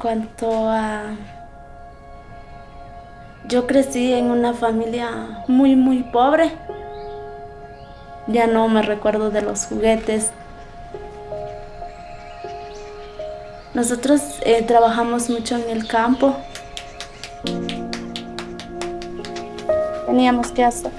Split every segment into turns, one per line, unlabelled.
cuanto a... Yo crecí en una familia muy, muy pobre. Ya no me recuerdo de los juguetes. Nosotros eh, trabajamos mucho en el campo. Teníamos que hacer.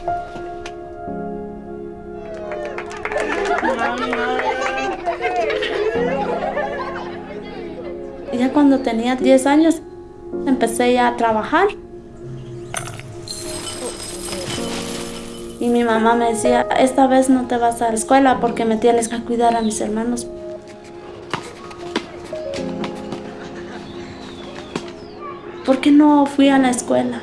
Ya cuando tenía 10 años empecé ya a trabajar. Y mi mamá me decía, esta vez no te vas a la escuela porque me tienes que cuidar a mis hermanos. ¿Por qué no fui a la escuela?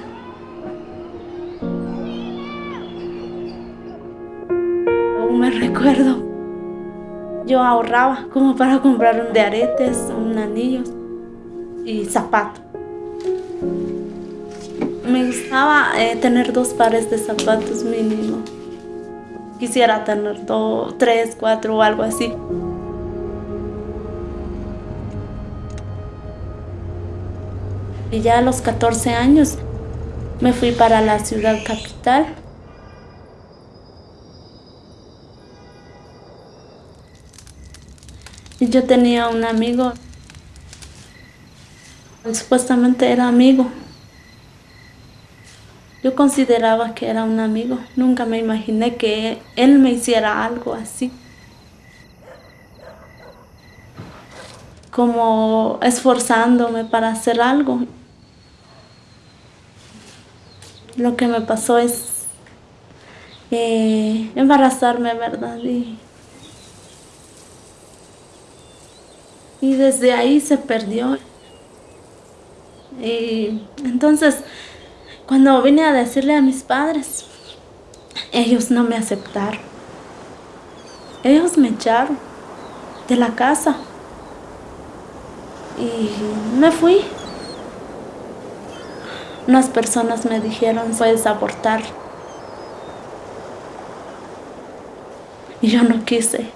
Aún me recuerdo. Yo ahorraba como para comprar un de aretes, un anillo y zapato. Me gustaba eh, tener dos pares de zapatos mínimo. Quisiera tener dos, tres, cuatro o algo así. Y ya a los 14 años me fui para la ciudad capital. Y yo tenía un amigo, supuestamente era amigo. Yo consideraba que era un amigo, nunca me imaginé que él me hiciera algo así. Como esforzándome para hacer algo lo que me pasó es eh, embarazarme, ¿verdad? Y, y desde ahí se perdió. Y entonces, cuando vine a decirle a mis padres, ellos no me aceptaron. Ellos me echaron de la casa. Y me fui. Unas personas me dijeron, puedes abortar. Y yo no quise.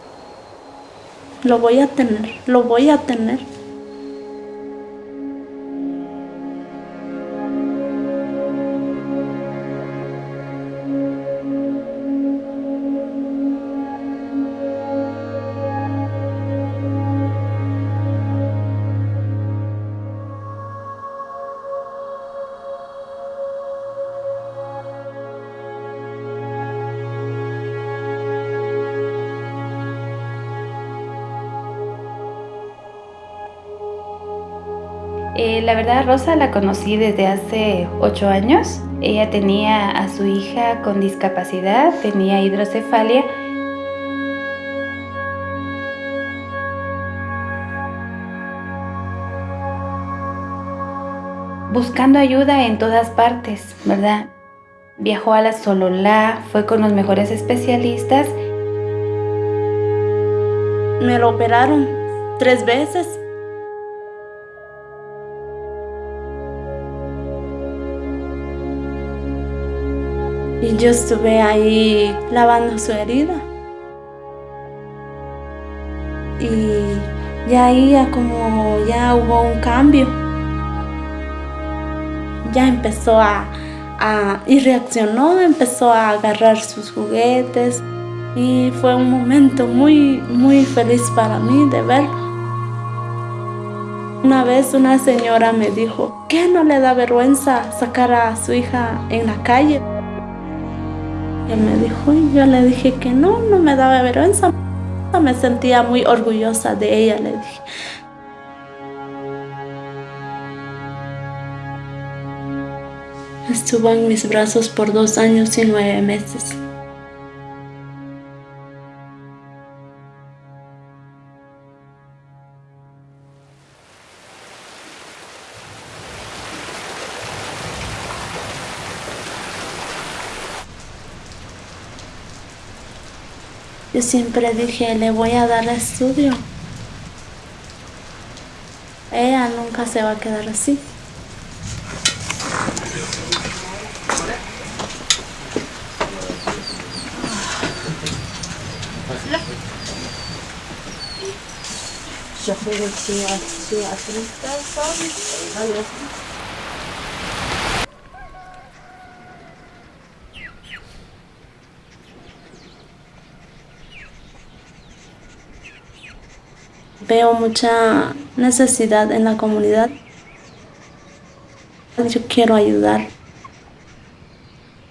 Lo voy a tener, lo voy a tener.
Eh, la verdad, Rosa la conocí desde hace ocho años. Ella tenía a su hija con discapacidad, tenía hidrocefalia. Buscando ayuda en todas partes, ¿verdad? Viajó a la Sololá, fue con los mejores especialistas.
Me lo operaron tres veces Y yo estuve ahí lavando su herida. Y ya ahí como ya hubo un cambio. Ya empezó a, a, y reaccionó, empezó a agarrar sus juguetes y fue un momento muy, muy feliz para mí de verlo. Una vez una señora me dijo, ¿qué no le da vergüenza sacar a su hija en la calle? Él me dijo y yo le dije que no, no me daba vergüenza. Me sentía muy orgullosa de ella, le dije. Estuvo en mis brazos por dos años y nueve meses. Yo siempre dije, le voy a dar estudio. Ella nunca se va a quedar así. Veo mucha necesidad en la comunidad. Yo quiero ayudar.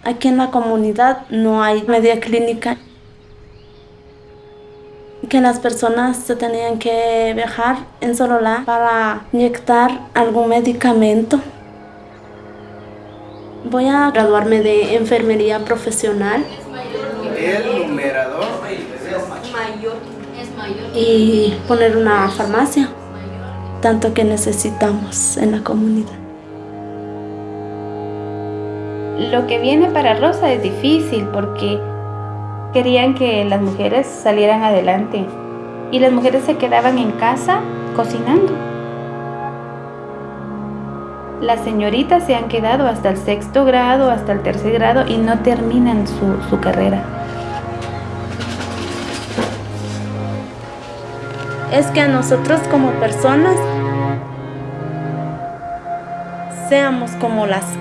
Aquí en la comunidad no hay media clínica. Que las personas se tenían que viajar en Sololá para inyectar algún medicamento. Voy a graduarme de enfermería profesional.
El numerador
y poner una farmacia, tanto que necesitamos en la comunidad.
Lo que viene para Rosa es difícil porque querían que las mujeres salieran adelante y las mujeres se quedaban en casa cocinando. Las señoritas se han quedado hasta el sexto grado, hasta el tercer grado y no terminan su, su carrera.
Es que nosotros como personas seamos como las